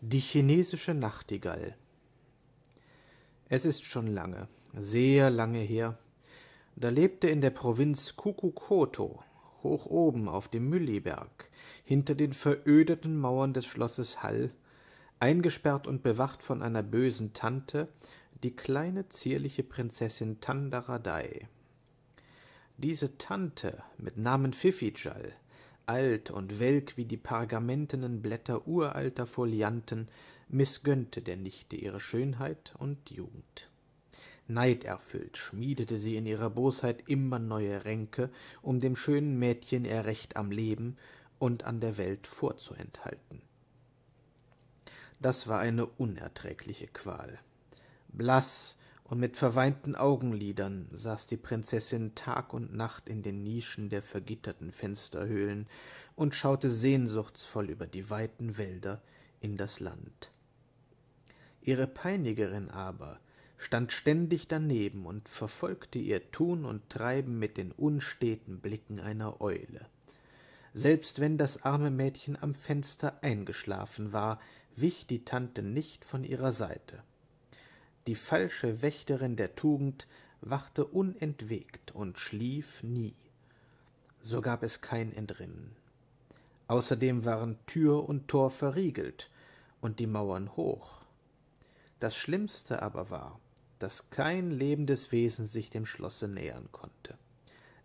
Die chinesische Nachtigall Es ist schon lange, sehr lange her, da lebte in der Provinz Kukukoto, hoch oben auf dem Mülliberg, hinter den verödeten Mauern des Schlosses Hall, eingesperrt und bewacht von einer bösen Tante, die kleine zierliche Prinzessin Tandaradei. Diese Tante mit Namen Fifijal alt und welk wie die pergamentenen Blätter uralter Folianten, mißgönnte der Nichte ihre Schönheit und Jugend. Neiderfüllt schmiedete sie in ihrer Bosheit immer neue Ränke, um dem schönen Mädchen ihr Recht am Leben und an der Welt vorzuenthalten. Das war eine unerträgliche Qual. Blaß und mit verweinten Augenlidern saß die Prinzessin Tag und Nacht in den Nischen der vergitterten Fensterhöhlen und schaute sehnsuchtsvoll über die weiten Wälder in das Land. Ihre Peinigerin aber stand ständig daneben und verfolgte ihr Tun und Treiben mit den unsteten Blicken einer Eule. Selbst wenn das arme Mädchen am Fenster eingeschlafen war, wich die Tante nicht von ihrer Seite die falsche Wächterin der Tugend wachte unentwegt und schlief nie. So gab es kein Entrinnen. Außerdem waren Tür und Tor verriegelt und die Mauern hoch. Das Schlimmste aber war, dass kein lebendes Wesen sich dem Schlosse nähern konnte.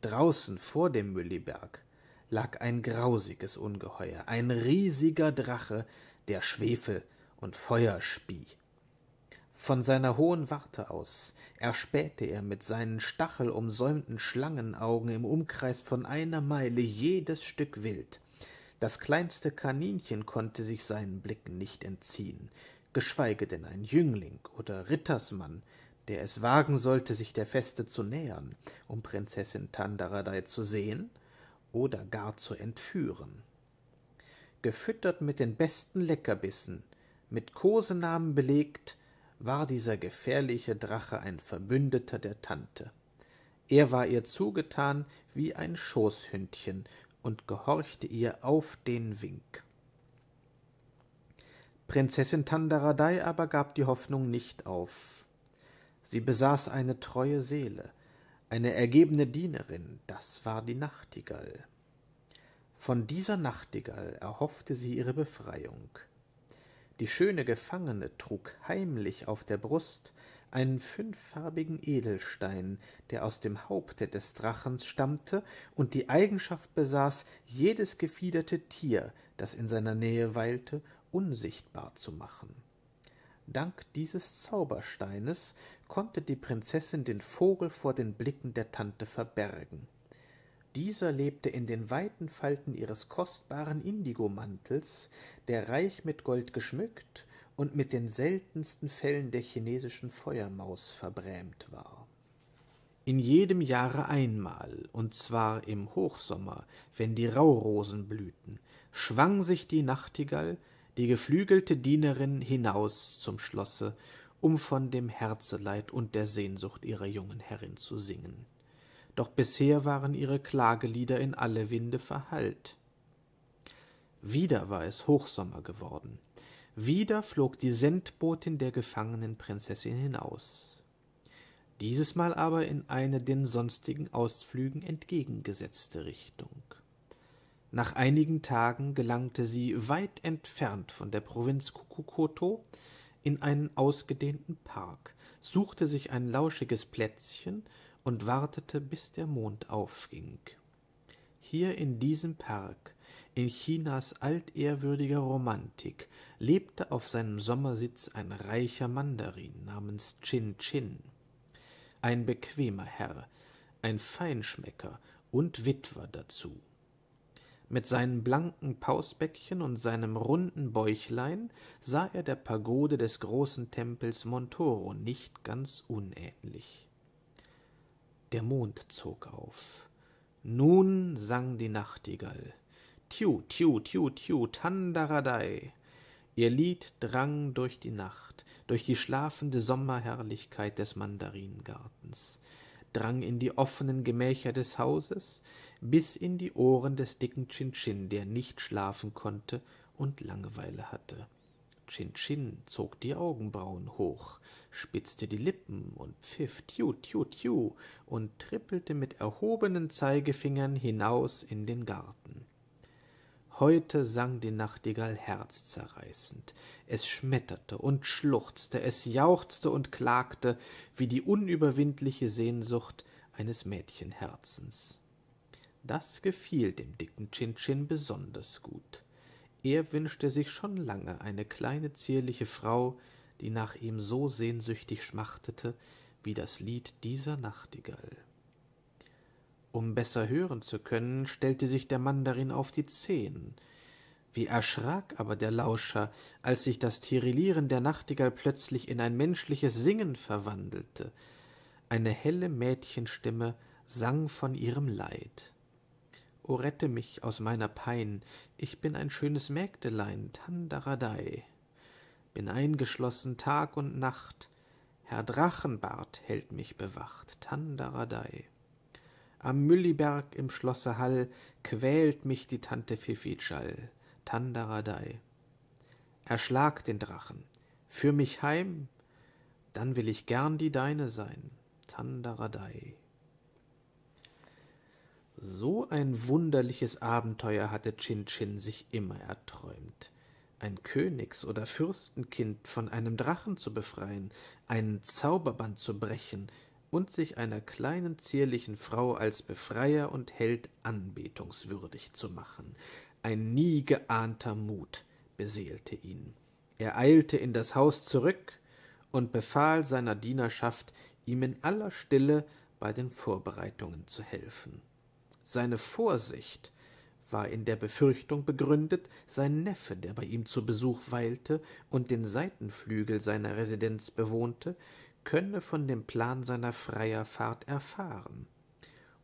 Draußen vor dem Mülliberg lag ein grausiges Ungeheuer, ein riesiger Drache, der Schwefel und Feuer spie. Von seiner hohen Warte aus erspähte er mit seinen stachelumsäumten Schlangenaugen im Umkreis von einer Meile jedes Stück Wild. Das kleinste Kaninchen konnte sich seinen Blicken nicht entziehen, geschweige denn ein Jüngling oder Rittersmann, der es wagen sollte, sich der Feste zu nähern, um Prinzessin Tandaradei zu sehen oder gar zu entführen. Gefüttert mit den besten Leckerbissen, mit Kosenamen belegt, war dieser gefährliche Drache ein Verbündeter der Tante. Er war ihr zugetan wie ein Schoßhündchen und gehorchte ihr auf den Wink. Prinzessin Tandaradei aber gab die Hoffnung nicht auf. Sie besaß eine treue Seele, eine ergebene Dienerin, das war die Nachtigall. Von dieser Nachtigall erhoffte sie ihre Befreiung. Die schöne Gefangene trug heimlich auf der Brust einen fünffarbigen Edelstein, der aus dem Haupte des Drachens stammte und die Eigenschaft besaß, jedes gefiederte Tier, das in seiner Nähe weilte, unsichtbar zu machen. Dank dieses Zaubersteines konnte die Prinzessin den Vogel vor den Blicken der Tante verbergen. Dieser lebte in den weiten Falten ihres kostbaren Indigomantels, der reich mit Gold geschmückt und mit den seltensten Fellen der chinesischen Feuermaus verbrämt war. In jedem Jahre einmal, und zwar im Hochsommer, wenn die Raurosen blühten, schwang sich die Nachtigall, die geflügelte Dienerin, hinaus zum Schlosse, um von dem Herzeleid und der Sehnsucht ihrer jungen Herrin zu singen doch bisher waren ihre Klagelieder in alle Winde verhallt. Wieder war es Hochsommer geworden. Wieder flog die Sendbotin der gefangenen Prinzessin hinaus. Dieses Mal aber in eine den sonstigen Ausflügen entgegengesetzte Richtung. Nach einigen Tagen gelangte sie weit entfernt von der Provinz Kukukoto in einen ausgedehnten Park, suchte sich ein lauschiges Plätzchen und wartete, bis der Mond aufging. Hier in diesem Park, in Chinas altehrwürdiger Romantik, lebte auf seinem Sommersitz ein reicher Mandarin namens Chin Chin. Ein bequemer Herr, ein Feinschmecker und Witwer dazu. Mit seinen blanken Pausbäckchen und seinem runden Bäuchlein sah er der Pagode des großen Tempels Montoro nicht ganz unähnlich. Der Mond zog auf. Nun sang die Nachtigall. Tiu, tiu, tiu, tiu, tandaradei. Ihr Lied drang durch die Nacht, durch die schlafende Sommerherrlichkeit des Mandaringartens, drang in die offenen Gemächer des Hauses, bis in die Ohren des dicken Chin-Chin, der nicht schlafen konnte und Langeweile hatte. Chin Chin zog die Augenbrauen hoch, spitzte die Lippen und pfiff tiu tiu tiu und trippelte mit erhobenen Zeigefingern hinaus in den Garten. Heute sang die Nachtigall herzzerreißend. Es schmetterte und schluchzte, es jauchzte und klagte wie die unüberwindliche Sehnsucht eines Mädchenherzens. Das gefiel dem dicken Chin Chin besonders gut. Er wünschte sich schon lange eine kleine zierliche Frau, die nach ihm so sehnsüchtig schmachtete wie das Lied dieser Nachtigall. Um besser hören zu können, stellte sich der Mandarin auf die Zehen. Wie erschrak aber der Lauscher, als sich das Tirilieren der Nachtigall plötzlich in ein menschliches Singen verwandelte. Eine helle Mädchenstimme sang von ihrem Leid. O rette mich aus meiner Pein, ich bin ein schönes Mägdelein, Tandaradei. Bin eingeschlossen Tag und Nacht, Herr Drachenbart hält mich bewacht, Tandaradei. Am Mülliberg im Schlosse Hall quält mich die Tante Fifitschall, Tandaradei. Erschlag den Drachen, führ mich heim, dann will ich gern die deine sein, Tandaradei. So ein wunderliches Abenteuer hatte Chin Chin sich immer erträumt. Ein Königs- oder Fürstenkind von einem Drachen zu befreien, einen Zauberband zu brechen und sich einer kleinen zierlichen Frau als Befreier und Held anbetungswürdig zu machen. Ein nie geahnter Mut beseelte ihn. Er eilte in das Haus zurück und befahl seiner Dienerschaft, ihm in aller Stille bei den Vorbereitungen zu helfen. Seine Vorsicht war in der Befürchtung begründet, sein Neffe, der bei ihm zu Besuch weilte und den Seitenflügel seiner Residenz bewohnte, könne von dem Plan seiner Freierfahrt erfahren.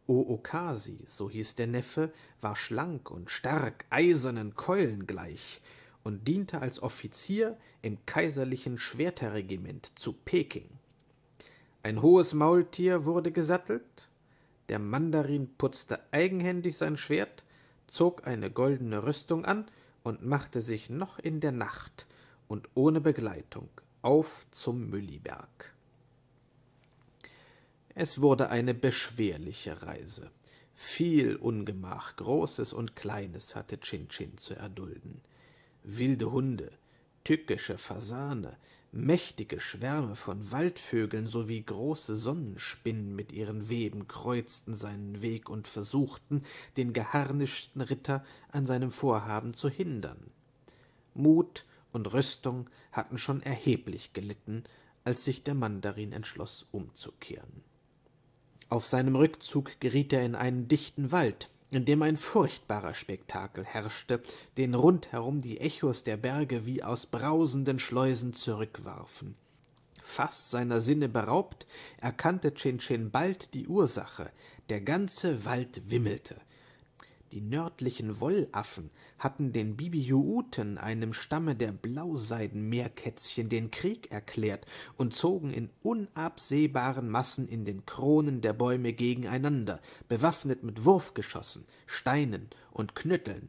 Ookasi, so hieß der Neffe, war schlank und stark, eisernen Keulen gleich und diente als Offizier im kaiserlichen Schwerterregiment zu Peking. Ein hohes Maultier wurde gesattelt, der Mandarin putzte eigenhändig sein Schwert, zog eine goldene Rüstung an und machte sich noch in der Nacht und ohne Begleitung auf zum Mülliberg. Es wurde eine beschwerliche Reise. Viel Ungemach, Großes und Kleines, hatte Chin Chin zu erdulden. Wilde Hunde, tückische Fasane, Mächtige Schwärme von Waldvögeln sowie große Sonnenspinnen mit ihren Weben kreuzten seinen Weg und versuchten, den geharnischten Ritter an seinem Vorhaben zu hindern. Mut und Rüstung hatten schon erheblich gelitten, als sich der Mandarin entschloss, umzukehren. Auf seinem Rückzug geriet er in einen dichten Wald, in dem ein furchtbarer Spektakel herrschte, den rundherum die Echos der Berge wie aus brausenden Schleusen zurückwarfen. Fast seiner Sinne beraubt, erkannte Chin Chin bald die Ursache. Der ganze Wald wimmelte. Die nördlichen Wollaffen hatten den Bibiuuten, einem Stamme der Blauseidenmeerkätzchen, den Krieg erklärt und zogen in unabsehbaren Massen in den Kronen der Bäume gegeneinander, bewaffnet mit Wurfgeschossen, Steinen und Knütteln.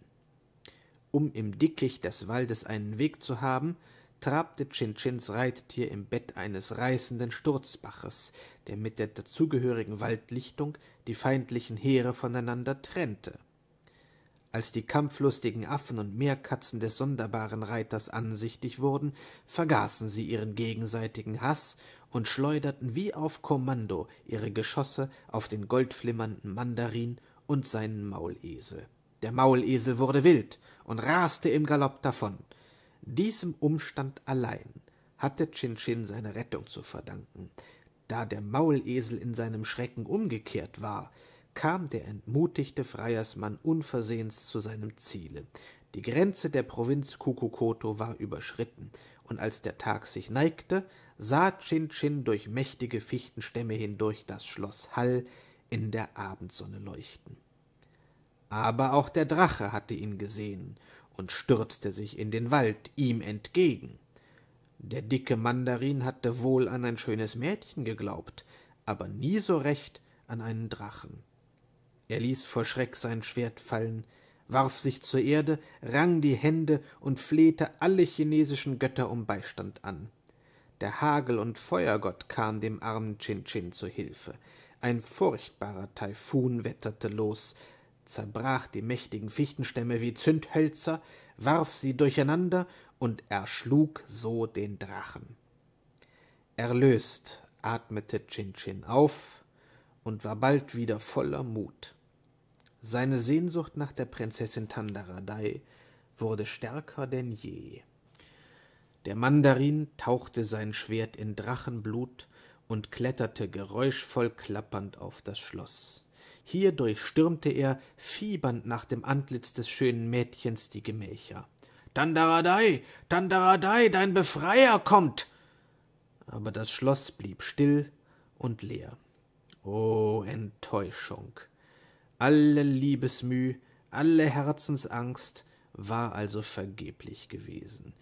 Um im Dickicht des Waldes einen Weg zu haben, trabte Chinchins Reittier im Bett eines reißenden Sturzbaches, der mit der dazugehörigen Waldlichtung die feindlichen Heere voneinander trennte. Als die kampflustigen Affen und Meerkatzen des sonderbaren Reiters ansichtig wurden, vergaßen sie ihren gegenseitigen Haß und schleuderten wie auf Kommando ihre Geschosse auf den goldflimmernden Mandarin und seinen Maulesel. Der Maulesel wurde wild und raste im Galopp davon. Diesem Umstand allein hatte Chin Chin seine Rettung zu verdanken. Da der Maulesel in seinem Schrecken umgekehrt war, kam der entmutigte Freiersmann unversehens zu seinem Ziele. Die Grenze der Provinz Kukukoto war überschritten, und als der Tag sich neigte, sah Chin Chin durch mächtige Fichtenstämme hindurch das Schloss Hall in der Abendsonne leuchten. Aber auch der Drache hatte ihn gesehen und stürzte sich in den Wald ihm entgegen. Der dicke Mandarin hatte wohl an ein schönes Mädchen geglaubt, aber nie so recht an einen Drachen. Er ließ vor Schreck sein Schwert fallen, warf sich zur Erde, rang die Hände und flehte alle chinesischen Götter um Beistand an. Der Hagel- und Feuergott kam dem armen Chin Chin zu Hilfe. Ein furchtbarer Taifun wetterte los, zerbrach die mächtigen Fichtenstämme wie Zündhölzer, warf sie durcheinander und erschlug so den Drachen. Erlöst atmete Chin Chin auf und war bald wieder voller Mut. Seine Sehnsucht nach der Prinzessin Tandaradai wurde stärker denn je. Der Mandarin tauchte sein Schwert in Drachenblut und kletterte geräuschvoll klappernd auf das Schloss. Hier durchstürmte er, fiebernd nach dem Antlitz des schönen Mädchens, die Gemächer. Tandaradai, Tandaradai, dein Befreier kommt! Aber das Schloss blieb still und leer. O Enttäuschung! Alle Liebesmüh, alle Herzensangst war also vergeblich gewesen.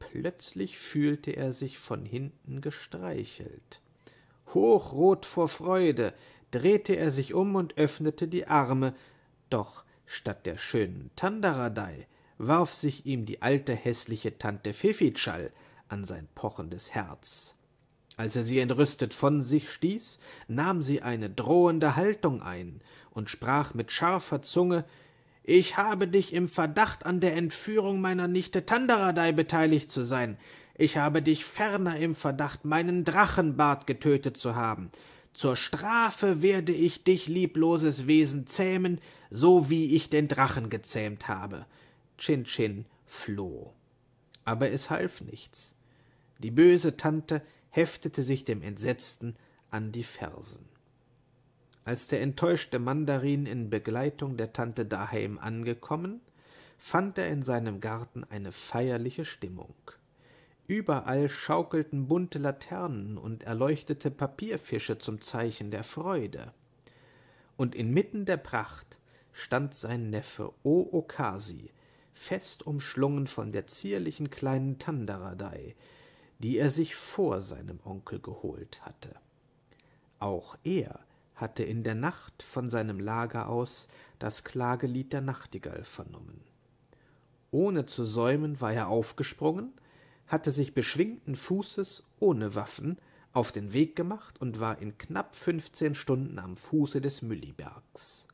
Plötzlich fühlte er sich von hinten gestreichelt. Hochrot vor Freude drehte er sich um und öffnete die Arme, doch statt der schönen Tandaradei warf sich ihm die alte hässliche Tante Fifitschall an sein pochendes Herz. Als er sie entrüstet von sich stieß, nahm sie eine drohende Haltung ein und sprach mit scharfer Zunge Ich habe dich im Verdacht, an der Entführung meiner Nichte Tandaradei beteiligt zu sein. Ich habe dich ferner im Verdacht, meinen Drachenbart getötet zu haben. Zur Strafe werde ich dich, liebloses Wesen, zähmen, so wie ich den Drachen gezähmt habe. Chin Chin floh. Aber es half nichts. Die böse Tante heftete sich dem Entsetzten an die Fersen. Als der enttäuschte Mandarin in Begleitung der Tante daheim angekommen, fand er in seinem Garten eine feierliche Stimmung. Überall schaukelten bunte Laternen und erleuchtete Papierfische zum Zeichen der Freude. Und inmitten der Pracht stand sein Neffe O Okasi, fest umschlungen von der zierlichen kleinen Tandaradei, die er sich vor seinem Onkel geholt hatte. Auch er hatte in der Nacht von seinem Lager aus das Klagelied der Nachtigall vernommen. Ohne zu säumen war er aufgesprungen, hatte sich beschwingten Fußes ohne Waffen auf den Weg gemacht und war in knapp fünfzehn Stunden am Fuße des Müllibergs.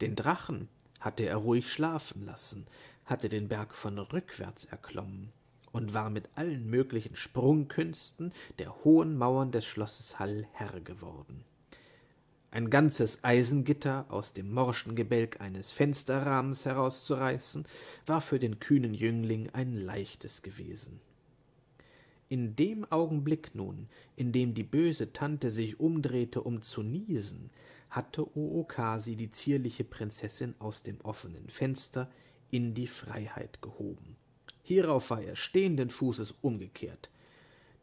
Den Drachen hatte er ruhig schlafen lassen, hatte den Berg von rückwärts erklommen und war mit allen möglichen Sprungkünsten der hohen Mauern des Schlosses Hall Herr geworden. Ein ganzes Eisengitter aus dem morschen Gebälk eines Fensterrahmens herauszureißen, war für den kühnen Jüngling ein leichtes gewesen. In dem Augenblick nun, in dem die böse Tante sich umdrehte, um zu niesen, hatte Ookasi die zierliche Prinzessin aus dem offenen Fenster in die Freiheit gehoben. Hierauf war er stehenden Fußes umgekehrt.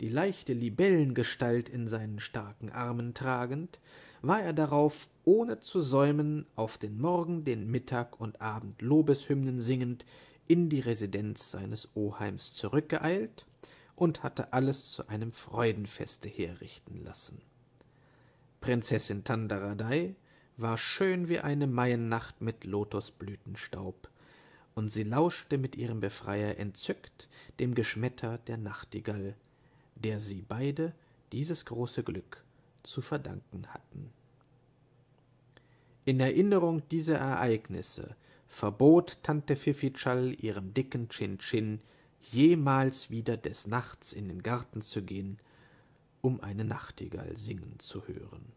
Die leichte Libellengestalt in seinen starken Armen tragend, war er darauf, ohne zu säumen, auf den Morgen, den Mittag und Abend Lobeshymnen singend, in die Residenz seines Oheims zurückgeeilt und hatte alles zu einem Freudenfeste herrichten lassen. Prinzessin Tandaradei war schön wie eine Maiennacht mit Lotosblütenstaub, und sie lauschte mit ihrem Befreier entzückt dem Geschmetter der Nachtigall, der sie beide dieses große Glück zu verdanken hatten. In Erinnerung dieser Ereignisse verbot Tante Fifitschall ihrem dicken Chin Chin jemals wieder des Nachts in den Garten zu gehen, um eine Nachtigall singen zu hören.